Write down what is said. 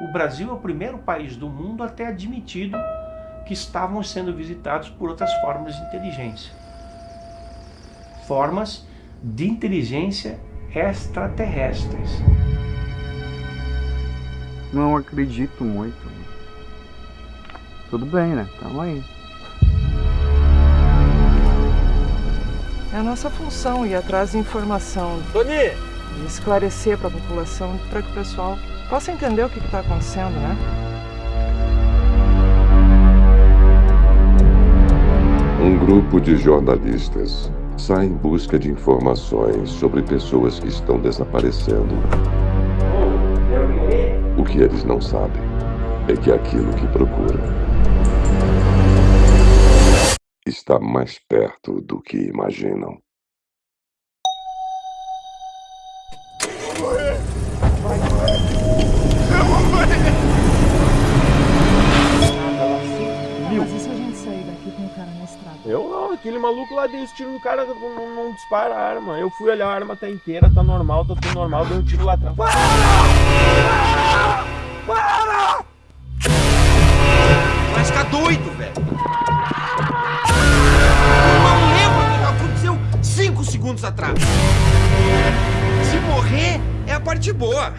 o Brasil é o primeiro país do mundo a ter admitido que estavam sendo visitados por outras formas de inteligência. Formas de inteligência extraterrestres. Não acredito muito. Tudo bem, né? Tamo aí. É a nossa função ir atrás de informação. Tony! Esclarecer para a população, para que o pessoal possa entender o que está acontecendo, né? Um grupo de jornalistas sai em busca de informações sobre pessoas que estão desaparecendo. O que eles não sabem é que aquilo que procuram está mais perto do que imaginam. Eu não, aquele maluco lá deu os tiros no cara, não, não, não dispara a arma. Eu fui olhar, a arma tá inteira, tá normal, tá tudo normal, deu um tiro lá atrás. Para! Para! Vai ficar doido, velho. Eu não lembro do que aconteceu cinco segundos atrás. Se morrer, é a parte boa.